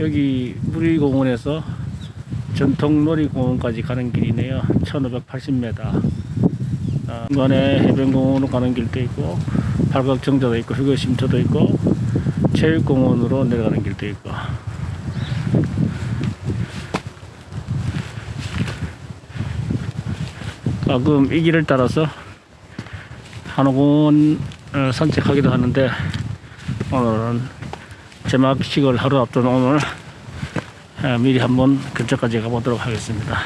여기 무리공원에서 전통놀이공원까지 가는 길이네요. 1580m. 어, 중간에 해변공원으로 가는 길도 있고, 팔각정자도 있고, 휴게쉼터도 있고, 체육공원으로 내려가는 길도 있고. 가끔 이 길을 따라서 한옥공원 어, 산책하기도 하는데, 오늘은 제막식을 하루 앞둔 오늘 어, 미리 한번 근처까지 가보도록 하겠습니다.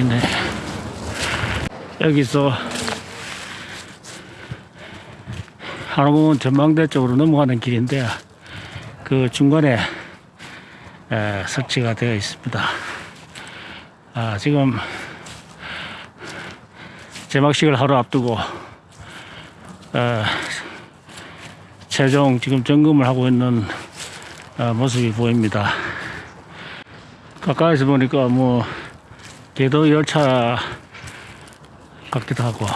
있네. 여기서 한옥공원 전망대 쪽으로 넘어가는 길인데 그 중간에 에, 설치가 되어 있습니다. 아, 지금 제막식을 하루 앞두고 에, 최종 지금 점검을 하고 있는 어, 모습이 보입니다. 가까이서 보니까 뭐 궤도 열차 같기도 하고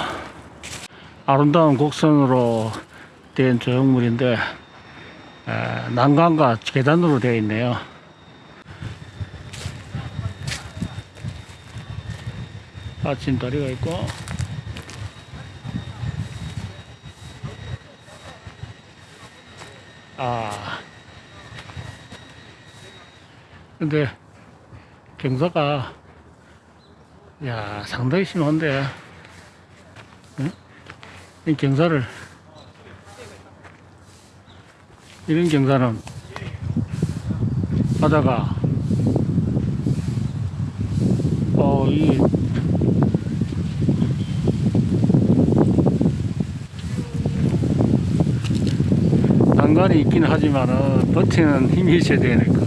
아름다운 곡선으로 된 조형물인데 에, 난간과 계단으로 되어 있네요. 아침 다리가 있고 아 근데 경사가 야 상당히 심한데 응? 이 경사를 이런 경사는 바다가 어 이 난간이 있긴 하지만은 버티는 힘이 있어야 것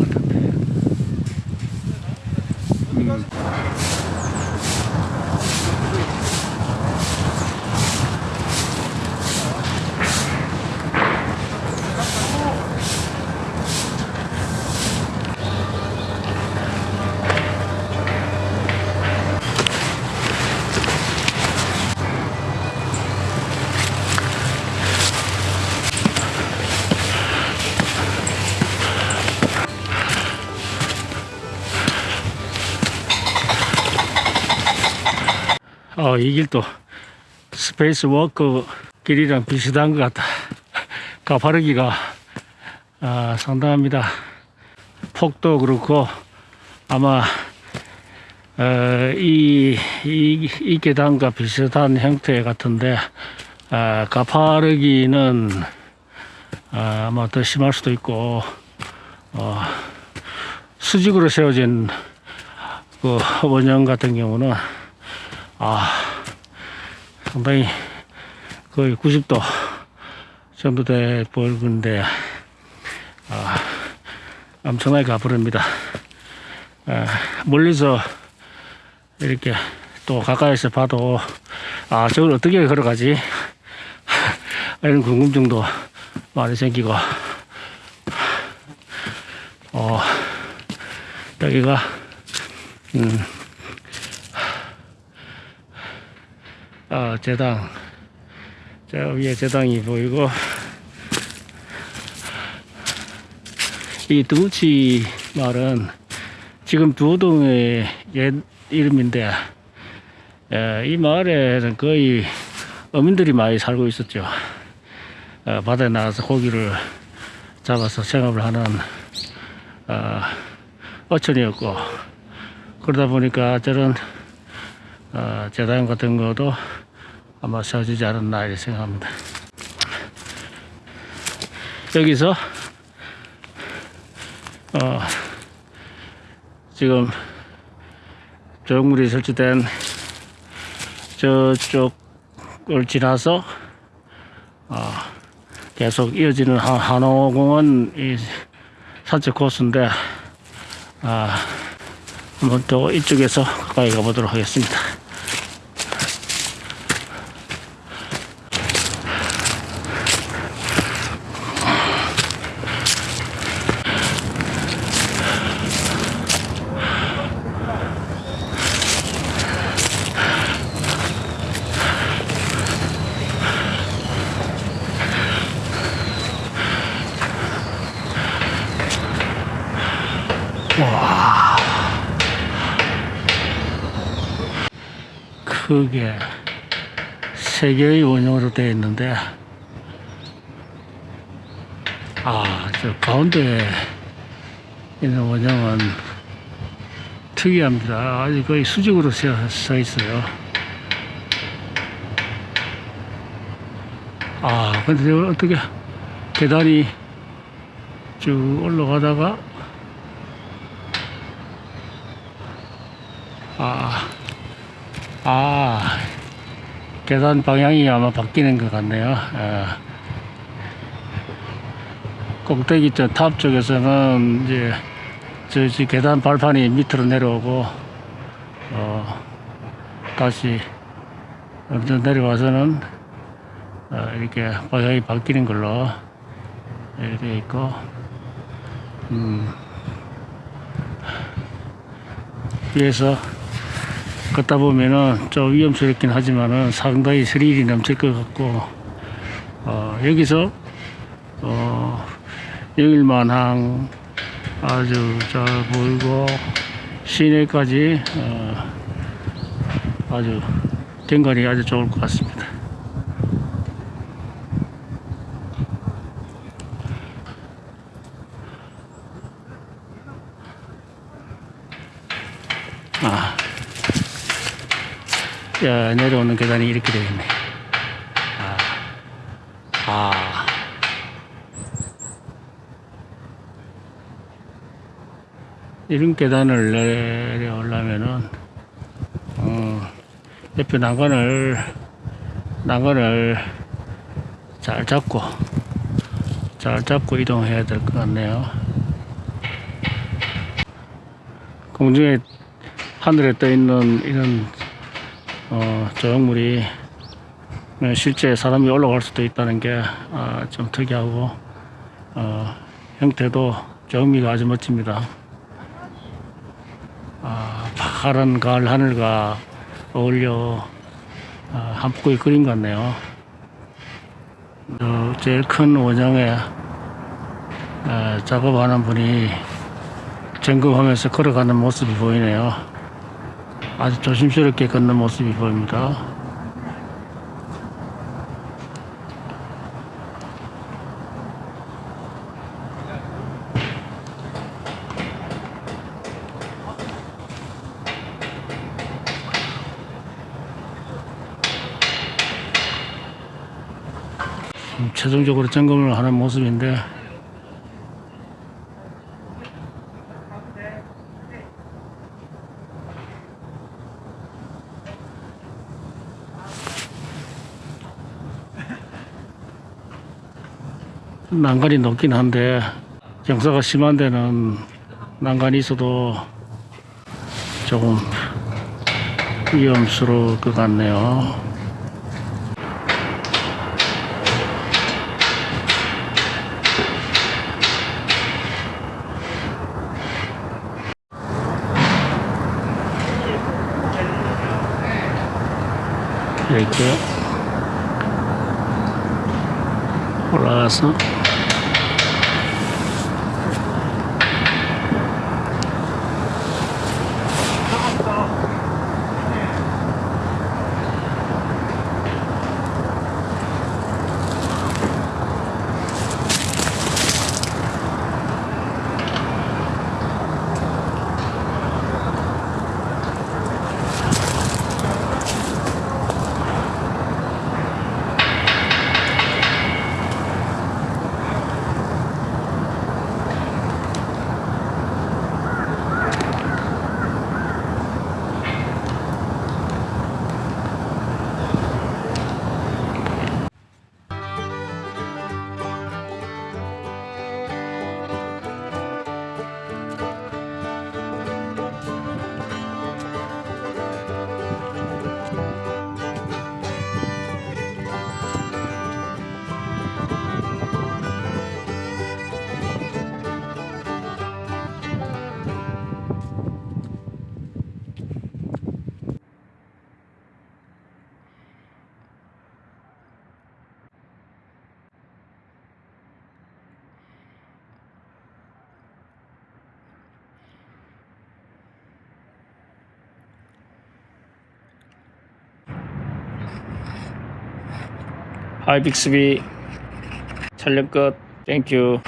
어, 이 길도 스페이스 워크 길이랑 비슷한 것 같다. 가파르기가 아, 상당합니다. 폭도 그렇고 아마 어, 이, 이, 이 계단과 비슷한 형태 같은데 아, 가파르기는 아, 아마 더 심할 수도 있고 어, 수직으로 세워진 그 원형 같은 경우는 아, 상당히 거의 90도 정도 돼 보이는데, 아, 엄청나게 가부릅니다. 아, 멀리서 이렇게 또 가까이서 봐도, 아, 저걸 어떻게 걸어가지? 이런 궁금증도 많이 생기고, 어, 여기가, 음, 아, 제당. 저 위에 제당이 보이고, 이 두우치 마을은 지금 두호동의 옛 이름인데, 에, 이 마을에는 거의 어민들이 많이 살고 있었죠. 어, 바다에 나가서 고기를 잡아서 생업을 하는 어, 어촌이었고, 그러다 보니까 저런 어, 재단 같은 것도 아마 세워지지 않았나 이렇게 생각합니다. 여기서 어, 지금 조형물이 설치된 저쪽을 지나서 어, 계속 이어지는 한- 한호공원 이 산책 코스인데 아, 한번 또 이쪽에서 가까이 가보도록 하겠습니다. 크게 세 개의 원형으로 되어 있는데 아, 저 가운데 있는 원형은 특이합니다. 아주 거의 수직으로 서, 서 있어요. 아, 근데 어떻게 계단이 쭉 올라가다가 아, 아, 계단 방향이 아마 바뀌는 것 같네요. 예. 꼭대기 저 탑 쪽에서는 이제 저, 저 계단 발판이 밑으로 내려오고 어, 다시 엄청 내려와서는 어, 이렇게 방향이 바뀌는 걸로 이렇게 돼 있고 음, 위에서 걷다 보면은 좀 위험스럽긴 하지만은 상당히 스릴이 넘칠 것 같고 어, 여기서 어, 영일만항 아주 잘 보이고 시내까지 어, 아주 경관이 아주 좋을 것 같습니다. 아. 야, 내려오는 계단이 이렇게 되겠네. 아, 아. 이런 계단을 내려오려면은, 어, 옆에 난간을, 난간을 잘 잡고, 잘 잡고 이동해야 될 것 같네요. 공중에, 하늘에 떠 있는 이런 어, 조형물이 어, 실제 사람이 올라갈 수도 있다는 게좀 특이하고 어, 형태도 조형미가 아주 멋집니다. 아, 파란 가을 하늘과 어울려 아, 한 폭의 그림 같네요. 저 제일 큰 원형에 에, 작업하는 분이 점검하면서 걸어가는 모습이 보이네요. 아주 조심스럽게 걷는 모습이 보입니다. 음, 최종적으로 점검을 하는 모습인데 난간이 높긴 한데 경사가 심한 데는 난간이 있어도 조금 위험스러울 것 같네요. 이렇게 올라가서 하이 빅스비 촬영 끝. 땡큐